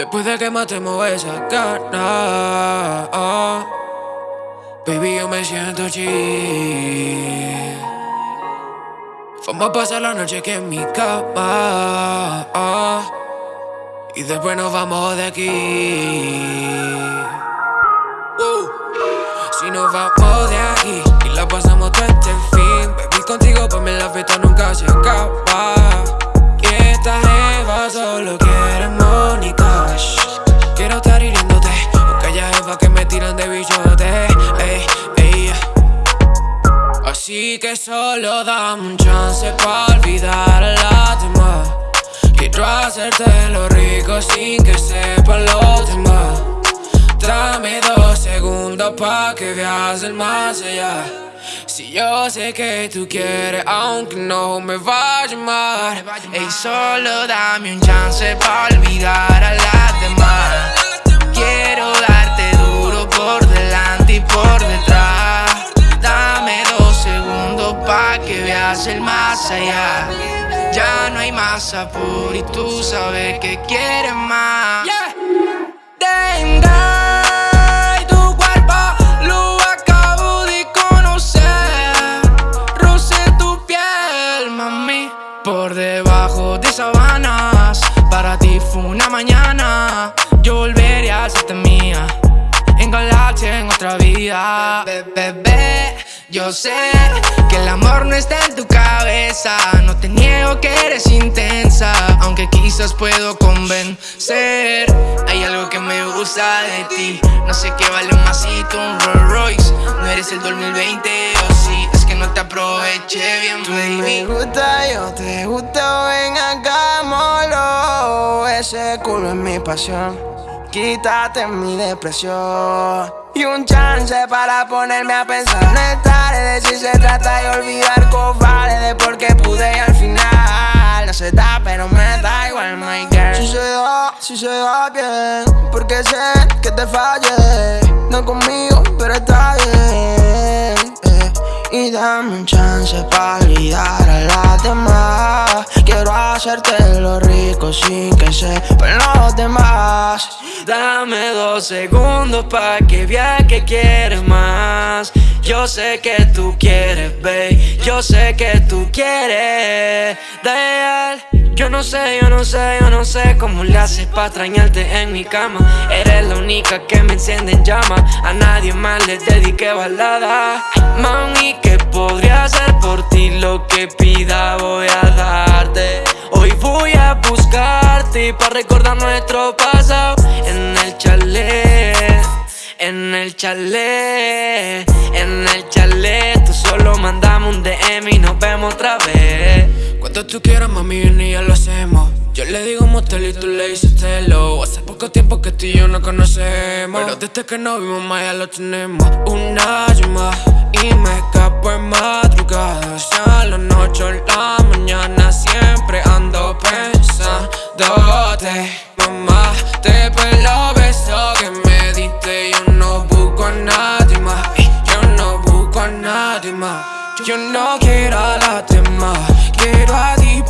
Después de que matemos esa gana, oh, baby, yo me siento chill. Vamos a pasar la noche aquí en mi cama, oh, y después nos vamos de aquí. Si nos vamos de aquí y la pasamos solo dame un chance pa' olvidar a las demás. Quiero hacerte lo rico sin que sepan los demás. Dame dos segundos pa' que veas el más allá. Si yo sé que tú quieres, aunque no me va a llamar. Ey, solo dame un chance pa' olvidar a las demás. Más allá. Ya no hay más apuro y tú sabes que quieres más. Tenga y tu cuerpo lo acabo de conocer. Roce tu piel, mami, por debajo de sabanas. Para ti fue una mañana. Yo volvería a serte mía. En galaxia, en otra vida. Bebé, yo sé que el amor no está en tu cabeza. No te niego que eres intensa. Aunque quizás puedo convencer. Hay algo que me gusta de ti. No sé qué vale un masito, un Rolls Royce. No eres el 2020 o sí. Es que no te aproveché bien, Tú baby. me gusta, yo te gusto, ven acá, molo Ese culo es mi pasión, quítate mi depresión. Y un chance para ponerme a pensar. No es tarde de si se trata de olvidar cobarde De por qué pude y al final. No se da, pero me da igual, my girl. Si se da, si se da bien Porque sé que te fallé. No conmigo, pero está bien. Y dame un chance para olvidar a las demás Quiero hacerte lo rico sin que sepan los demás Dame dos segundos pa' que vea que quieres más. Yo sé que tú quieres, babe. Yo sé que tú quieres de él. Yo no sé, yo no sé, yo no sé cómo le haces pa' extrañarte en mi cama. Eres la única que me enciende en llama. A nadie más le dediqué balada. Mami, que podría hacer por ti lo que pida, voy a darte. Hoy voy a buscarte para recordar nuestro pasado en el chalet. En el chalet, en el chalet, tú solo mandame un DM y nos vemos otra vez. Cuando tú quieras, mami, y ya lo hacemos. Yo le digo motel y tú le dices telo. Hace poco tiempo que tú y yo no conocemos. Pero desde que nos vimos, más ya lo tenemos. Una llama y me escapo en madrugada. Sea la noche o la mañana, siempre ando pensándote. Mamá, te pelo beso que me diste. Yo no busco a nadie más. Yo no busco a nadie más. Yo no quiero a las demás, quiero a ti